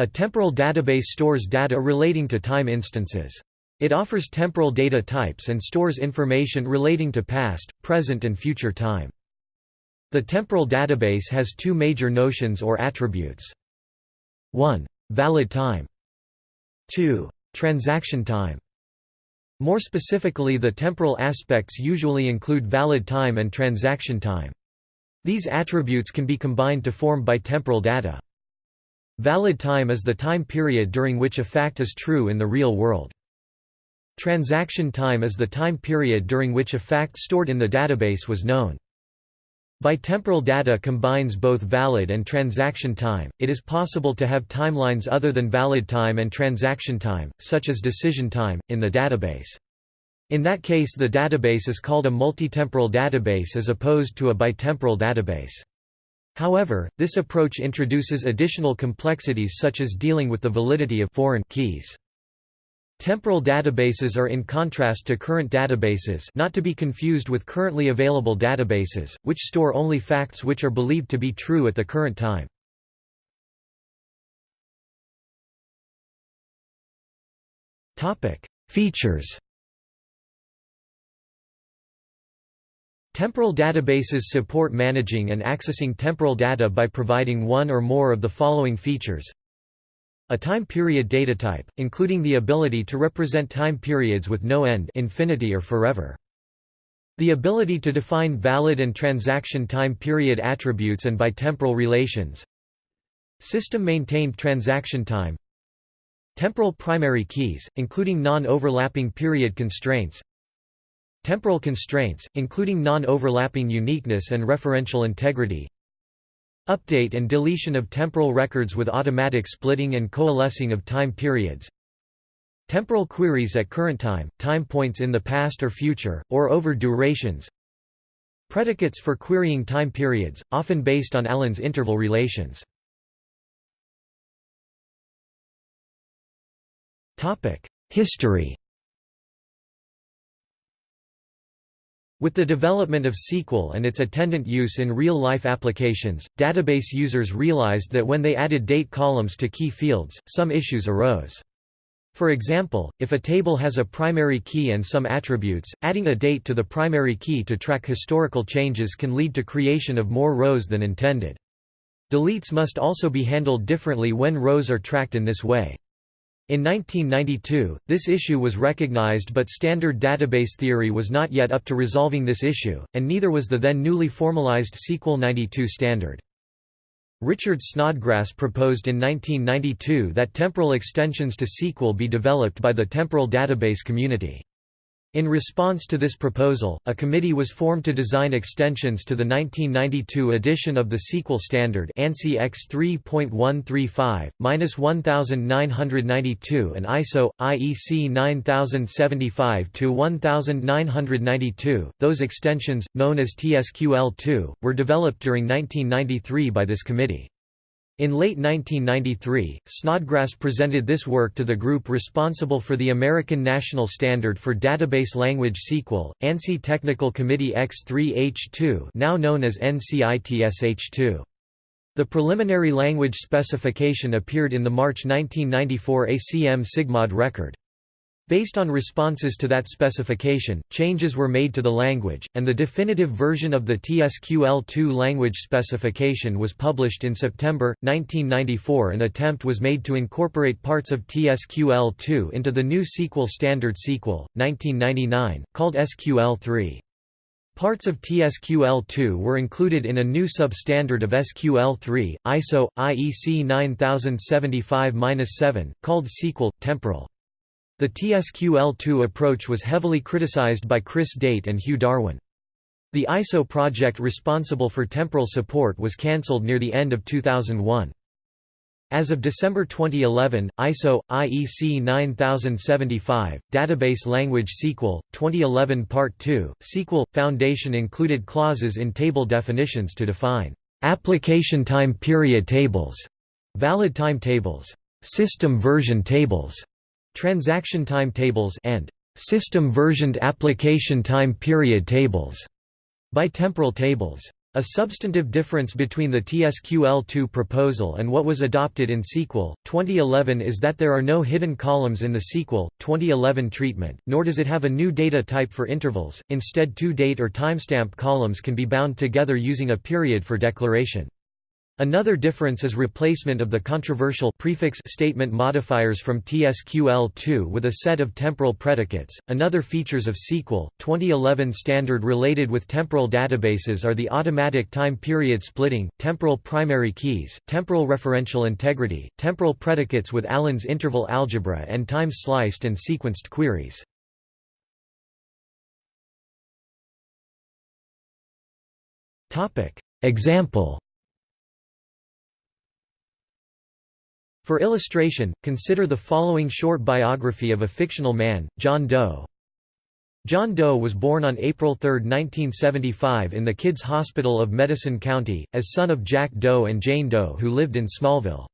A temporal database stores data relating to time instances. It offers temporal data types and stores information relating to past, present and future time. The temporal database has two major notions or attributes. 1. Valid time 2. Transaction time More specifically the temporal aspects usually include valid time and transaction time. These attributes can be combined to form bitemporal data. Valid time is the time period during which a fact is true in the real world. Transaction time is the time period during which a fact stored in the database was known. Bitemporal data combines both valid and transaction time. It is possible to have timelines other than valid time and transaction time, such as decision time, in the database. In that case the database is called a multitemporal database as opposed to a bitemporal database. However, this approach introduces additional complexities such as dealing with the validity of foreign keys. Temporal databases are in contrast to current databases not to be confused with currently available databases, which store only facts which are believed to be true at the current time. Features Temporal databases support managing and accessing temporal data by providing one or more of the following features a time period data type, including the ability to represent time periods with no end infinity or forever. The ability to define valid and transaction time period attributes and bitemporal relations. System-maintained transaction time Temporal primary keys, including non-overlapping period constraints Temporal constraints, including non-overlapping uniqueness and referential integrity. Update and deletion of temporal records with automatic splitting and coalescing of time periods. Temporal queries at current time, time points in the past or future, or over durations. Predicates for querying time periods, often based on Allen's interval relations. History With the development of SQL and its attendant use in real-life applications, database users realized that when they added date columns to key fields, some issues arose. For example, if a table has a primary key and some attributes, adding a date to the primary key to track historical changes can lead to creation of more rows than intended. Deletes must also be handled differently when rows are tracked in this way. In 1992, this issue was recognized but standard database theory was not yet up to resolving this issue, and neither was the then newly formalized SQL 92 standard. Richard Snodgrass proposed in 1992 that temporal extensions to SQL be developed by the temporal database community. In response to this proposal, a committee was formed to design extensions to the 1992 edition of the SQL standard ANSI X 3.135-1992 and ISO IEC 9075-1992. Those extensions, known as TSQL2, were developed during 1993 by this committee. In late 1993, Snodgrass presented this work to the group responsible for the American National Standard for Database Language SQL, ANSI Technical Committee X3H2 now known as NCITSH2. The preliminary language specification appeared in the March 1994 ACM Sigmod record. Based on responses to that specification, changes were made to the language, and the definitive version of the TSQL2 language specification was published in September, 1994 An attempt was made to incorporate parts of TSQL2 into the new SQL standard SQL, 1999, called SQL3. Parts of TSQL2 were included in a new substandard of SQL3, ISO, IEC 9075-7, called SQL, Temporal. The TSQL2 approach was heavily criticized by Chris Date and Hugh Darwen. The ISO project responsible for temporal support was cancelled near the end of 2001. As of December 2011, ISO IEC 9075 Database Language SQL 2011 Part 2 SQL Foundation included clauses in table definitions to define application time period tables, valid time tables, system version tables, transaction time tables and system versioned application time period tables, bitemporal tables. A substantive difference between the TSQL2 proposal and what was adopted in Sequel 2011 is that there are no hidden columns in the Sequel 2011 treatment, nor does it have a new data type for intervals, instead two date or timestamp columns can be bound together using a period for declaration. Another difference is replacement of the controversial prefix statement modifiers from TSQL2 with a set of temporal predicates. Another features of SQL 2011 standard related with temporal databases are the automatic time period splitting, temporal primary keys, temporal referential integrity, temporal predicates with Allen's interval algebra and time sliced and sequenced queries. Topic: Example For illustration, consider the following short biography of a fictional man, John Doe. John Doe was born on April 3, 1975 in the Kids Hospital of Medicine County, as son of Jack Doe and Jane Doe who lived in Smallville.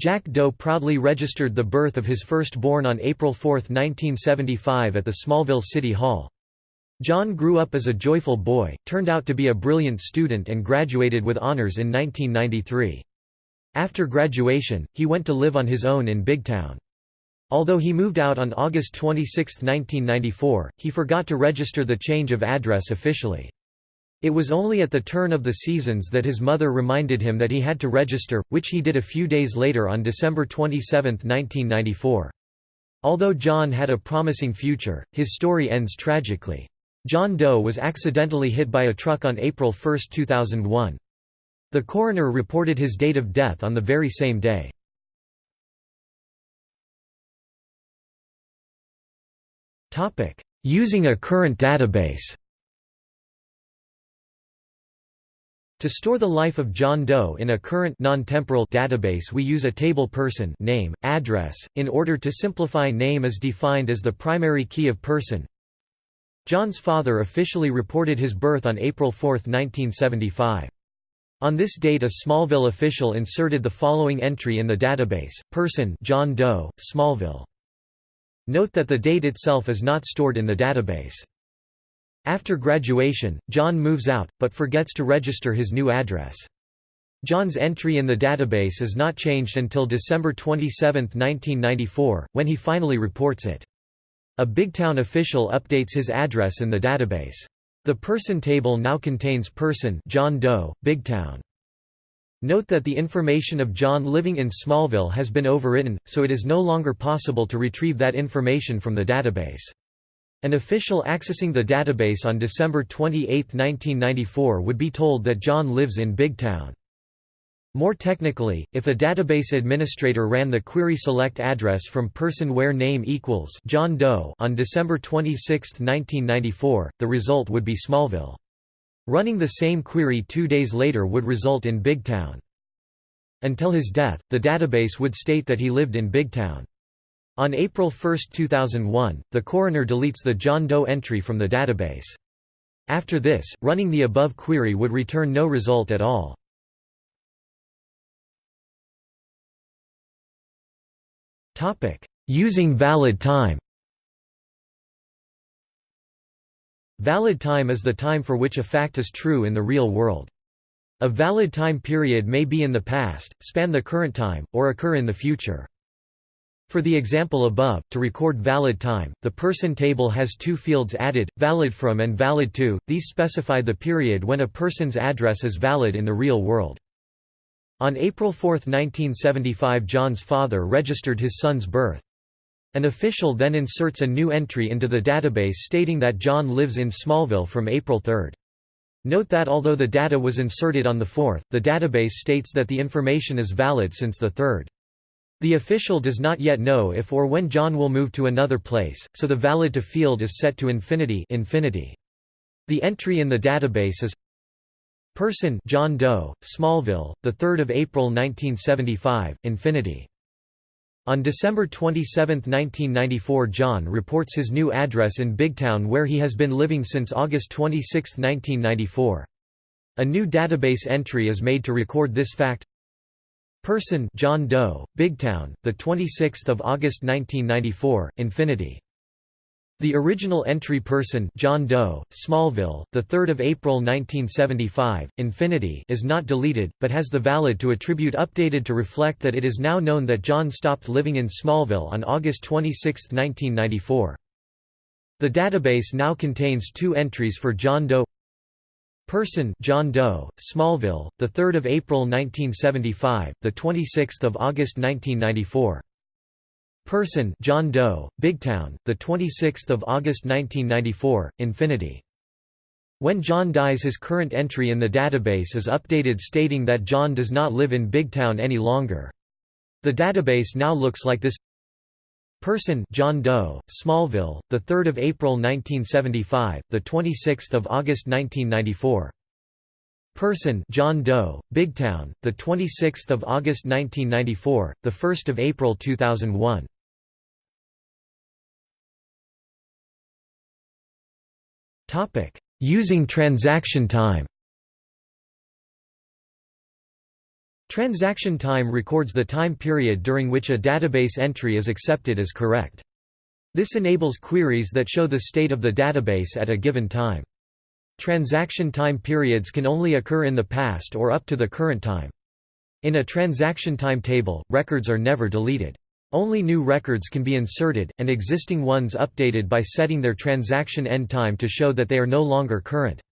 Jack Doe proudly registered the birth of his firstborn on April 4, 1975 at the Smallville City Hall. John grew up as a joyful boy, turned out to be a brilliant student and graduated with honors in 1993. After graduation, he went to live on his own in Bigtown. Although he moved out on August 26, 1994, he forgot to register the change of address officially. It was only at the turn of the seasons that his mother reminded him that he had to register, which he did a few days later on December 27, 1994. Although John had a promising future, his story ends tragically. John Doe was accidentally hit by a truck on April 1, 2001. The coroner reported his date of death on the very same day. Using a current database To store the life of John Doe in a current non-temporal database we use a table person name, address, in order to simplify name is defined as the primary key of person. John's father officially reported his birth on April 4, 1975. On this date a Smallville official inserted the following entry in the database, person John Doe, Smallville. Note that the date itself is not stored in the database. After graduation, John moves out, but forgets to register his new address. John's entry in the database is not changed until December 27, 1994, when he finally reports it. A Bigtown official updates his address in the database. The person table now contains person John Doe, Bigtown. Note that the information of John living in Smallville has been overwritten, so it is no longer possible to retrieve that information from the database. An official accessing the database on December 28, 1994 would be told that John lives in Bigtown. More technically, if a database administrator ran the query select address from person where name equals John Doe on December 26, 1994, the result would be Smallville. Running the same query two days later would result in Bigtown. Until his death, the database would state that he lived in Bigtown. On April 1, 2001, the coroner deletes the John Doe entry from the database. After this, running the above query would return no result at all. Using valid time Valid time is the time for which a fact is true in the real world. A valid time period may be in the past, span the current time, or occur in the future. For the example above, to record valid time, the person table has two fields added, valid from and valid to, these specify the period when a person's address is valid in the real world. On April 4, 1975 John's father registered his son's birth. An official then inserts a new entry into the database stating that John lives in Smallville from April 3. Note that although the data was inserted on the 4th, the database states that the information is valid since the 3rd. The official does not yet know if or when John will move to another place, so the valid to field is set to infinity, infinity. The entry in the database is Person John Doe, Smallville, 3 April 1975, Infinity. On December 27, 1994 John reports his new address in Bigtown where he has been living since August 26, 1994. A new database entry is made to record this fact. Person John Doe, Bigtown, 26 August 1994, Infinity. The original entry person John Doe, Smallville, 3 April 1975, Infinity is not deleted, but has the valid to attribute updated to reflect that it is now known that John stopped living in Smallville on August 26, 1994. The database now contains two entries for John Doe Person John Doe, Smallville, 3 April 1975, the 26 August 1994 Person John Doe, Bigtown, the 26th of August 1994, Infinity. When John dies his current entry in the database is updated stating that John does not live in Bigtown any longer. The database now looks like this Person John Doe, Smallville, the 3rd of April 1975, the 26th of August 1994. Person John Doe, Bigtown, the 26th of August 1994, the 1st of April 2001. Topic: Using transaction time. Transaction time records the time period during which a database entry is accepted as correct. This enables queries that show the state of the database at a given time. Transaction time periods can only occur in the past or up to the current time. In a transaction time table, records are never deleted. Only new records can be inserted, and existing ones updated by setting their transaction end time to show that they are no longer current.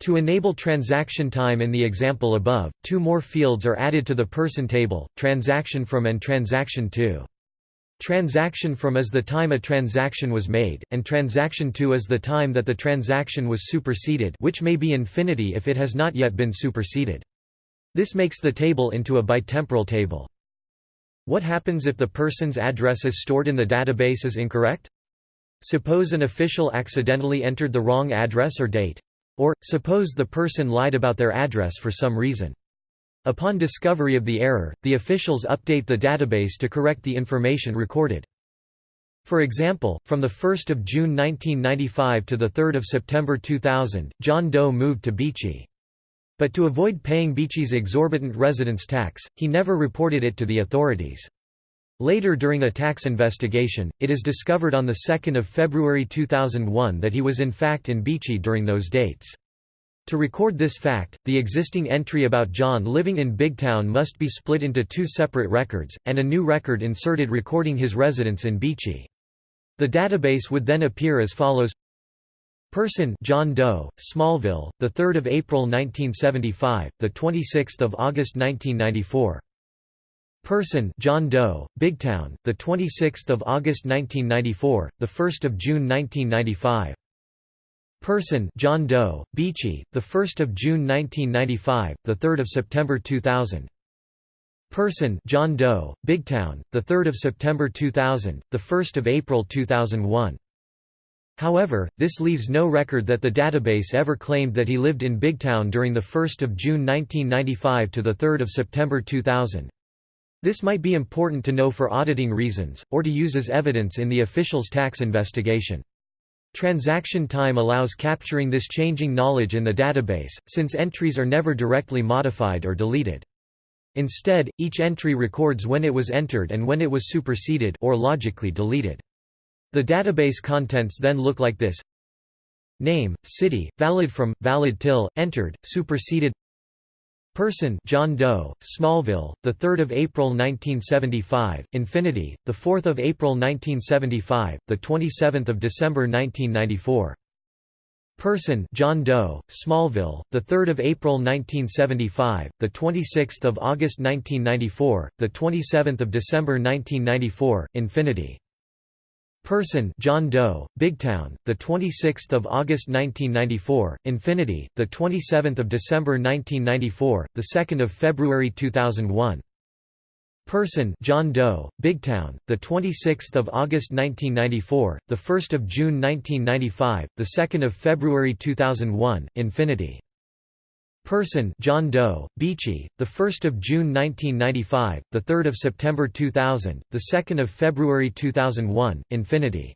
To enable transaction time in the example above, two more fields are added to the person table, transaction from and transaction to. Transaction from is the time a transaction was made, and transaction to is the time that the transaction was superseded which may be infinity if it has not yet been superseded. This makes the table into a bitemporal table. What happens if the person's address is stored in the database is incorrect? Suppose an official accidentally entered the wrong address or date. Or, suppose the person lied about their address for some reason. Upon discovery of the error, the officials update the database to correct the information recorded. For example, from 1 June 1995 to 3 September 2000, John Doe moved to Beachy. But to avoid paying Beachy's exorbitant residence tax, he never reported it to the authorities. Later during a tax investigation, it is discovered on 2 February 2001 that he was in fact in Beachy during those dates. To record this fact, the existing entry about John living in Bigtown must be split into two separate records, and a new record inserted recording his residence in Beachy. The database would then appear as follows Person John Doe, Smallville, the 3rd of April 1975, the 26th of August 1994. Person John Doe, Bigtown, the 26th of August 1994, the 1st of June 1995. Person John Doe, Beachy, the 1st of June 1995, the 3rd of September 2000. Person John Doe, Bigtown, the 3rd of September 2000, the 1st of April 2001. However, this leaves no record that the database ever claimed that he lived in Bigtown during the 1 June 1995 to the 3 September 2000. This might be important to know for auditing reasons, or to use as evidence in the official's tax investigation. Transaction time allows capturing this changing knowledge in the database, since entries are never directly modified or deleted. Instead, each entry records when it was entered and when it was superseded or logically deleted. The database contents then look like this. Name, city, valid from, valid till, entered, superseded. Person John Doe, Smallville, 3 April 1975, Infinity, 4 April 1975, 27 December 1994. Person John Doe, Smallville, 3 April 1975, 26 August 1994, 27 December 1994, Infinity Person John Doe, Bigtown, the 26th of August 1994, Infinity, the 27th of December 1994, the 2nd of February 2001. Person John Doe, Bigtown, the 26th of August 1994, the 1st of June 1995, the 2nd of February 2001, Infinity. Person John Doe, Beachy, the 1st of June 1995, the 3rd of September 2000, the 2nd of February 2001, Infinity.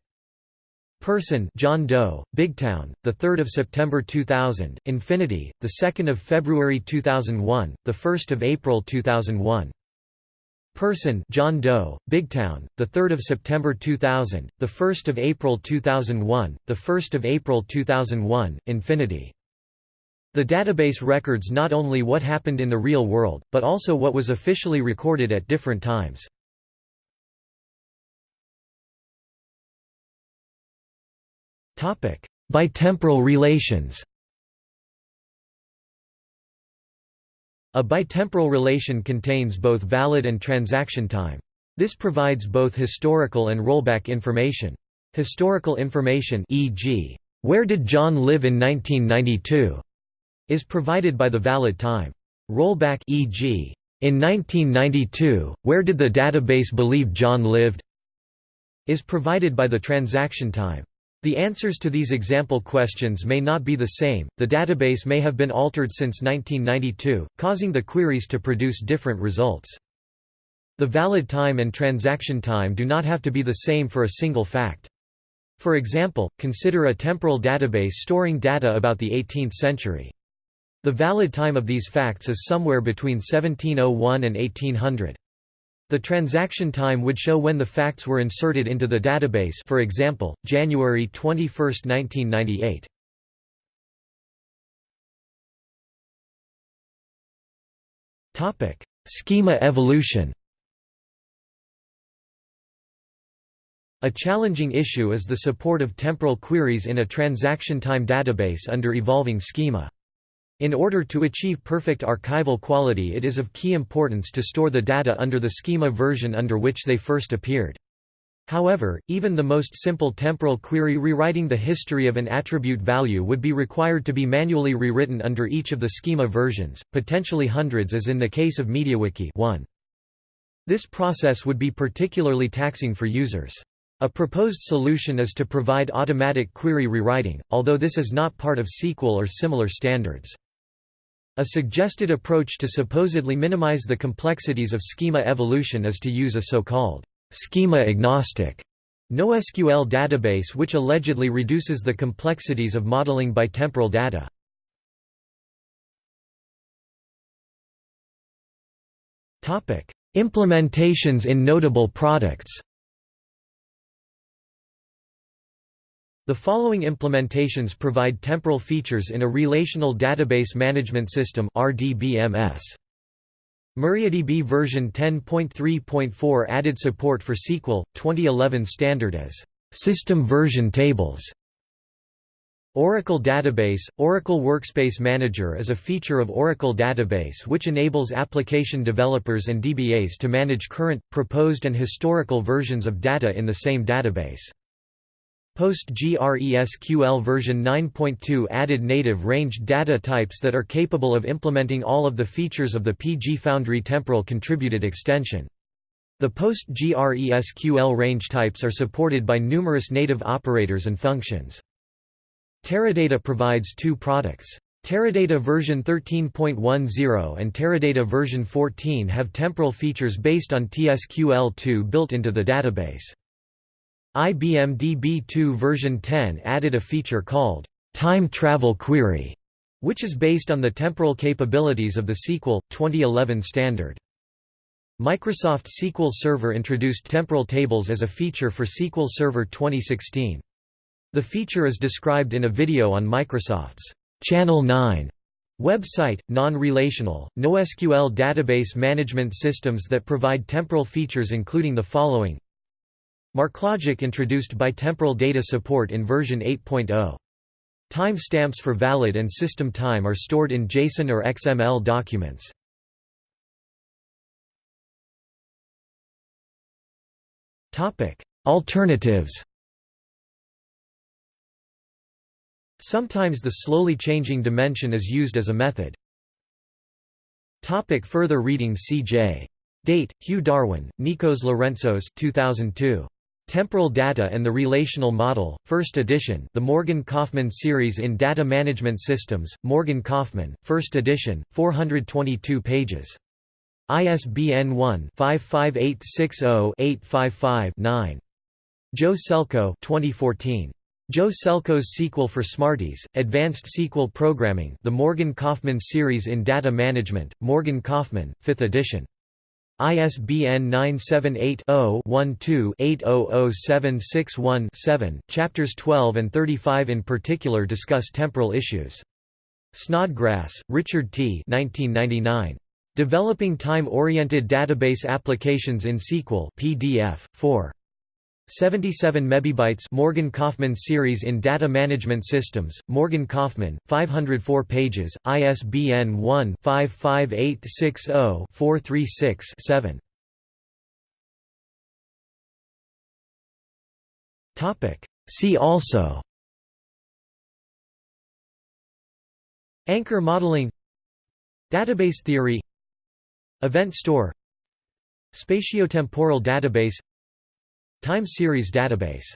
Person John Doe, Bigtown, the 3rd of September 2000, Infinity, the 2nd of February 2001, the 1st of April 2001. Person John Doe, Bigtown, the 3rd of September 2000, the 1st of April 2001, the 1st of April 2001, Infinity. The database records not only what happened in the real world, but also what was officially recorded at different times. Topic: Bitemporal relations. A bitemporal relation contains both valid and transaction time. This provides both historical and rollback information. Historical information e.g., where did John live in 1992 is provided by the valid time. Rollback e.g., in 1992, where did the database believe John lived is provided by the transaction time. The answers to these example questions may not be the same, the database may have been altered since 1992, causing the queries to produce different results. The valid time and transaction time do not have to be the same for a single fact. For example, consider a temporal database storing data about the 18th century. The valid time of these facts is somewhere between 1701 and 1800. The transaction time would show when the facts were inserted into the database for example, January 21, 1998. Schema evolution A challenging issue is the support of temporal queries in a transaction time database under evolving schema. In order to achieve perfect archival quality it is of key importance to store the data under the schema version under which they first appeared. However, even the most simple temporal query rewriting the history of an attribute value would be required to be manually rewritten under each of the schema versions, potentially hundreds as in the case of MediaWiki 1. This process would be particularly taxing for users. A proposed solution is to provide automatic query rewriting, although this is not part of SQL or similar standards. A suggested approach to supposedly minimize the complexities of schema evolution is to use a so-called schema-agnostic NoSQL database which allegedly reduces the complexities of modeling by temporal data. Implementations in notable products The following implementations provide temporal features in a Relational Database Management System RDBMS. MariaDB version 10.3.4 added support for SQL, 2011 standard as system version tables. Oracle Database – Oracle Workspace Manager is a feature of Oracle Database which enables application developers and DBAs to manage current, proposed and historical versions of data in the same database. PostgreSQL version 9.2 added native ranged data types that are capable of implementing all of the features of the pgFoundry temporal contributed extension. The PostgreSQL range types are supported by numerous native operators and functions. Teradata provides two products. Teradata version 13.10 and Teradata version 14 have temporal features based on TSQL2 built into the database. IBM DB2 version 10 added a feature called Time Travel Query, which is based on the temporal capabilities of the SQL 2011 standard. Microsoft SQL Server introduced temporal tables as a feature for SQL Server 2016. The feature is described in a video on Microsoft's Channel 9 website. Non-relational, NoSQL database management systems that provide temporal features including the following MarkLogic introduced bitemporal data support in version 8.0. Timestamps for valid and system time are stored in JSON or XML documents. Alternatives Sometimes the slowly changing dimension is used as a method. Topic further reading C.J. Date, Hugh Darwen, Nikos Lorenzos 2002. Temporal Data and the Relational Model, 1st edition The Morgan Kaufmann Series in Data Management Systems, Morgan Kaufmann, 1st edition, 422 pages. ISBN 1-55860-855-9. Joe Celko 2014. Joe Celko's SQL for Smarties, Advanced SQL Programming The Morgan Kaufmann Series in Data Management, Morgan Kaufmann, 5th edition. ISBN 978-0-12-800761-7. Chapters 12 and 35 in particular discuss temporal issues. Snodgrass, Richard T. 1999. Developing Time-Oriented Database Applications in SQL PDF, 4. 77 mebibytes Morgan Kaufmann series in Data Management Systems, Morgan Kaufmann, 504 pages, ISBN 1-55860-436-7. See also Anchor modeling Database theory Event store Spatiotemporal database Time series database